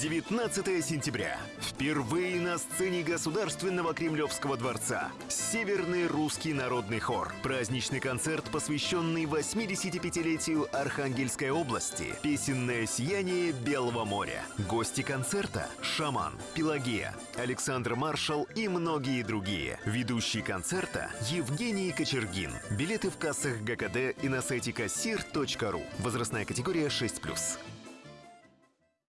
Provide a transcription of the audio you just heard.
19 сентября. Впервые на сцене Государственного Кремлевского дворца. Северный русский народный хор. Праздничный концерт, посвященный 85-летию Архангельской области. Песенное сияние Белого моря. Гости концерта – Шаман, Пелагея, Александр Маршал и многие другие. Ведущий концерта – Евгений Кочергин. Билеты в кассах ГКД и на сайте кассир.ру. Возрастная категория 6+.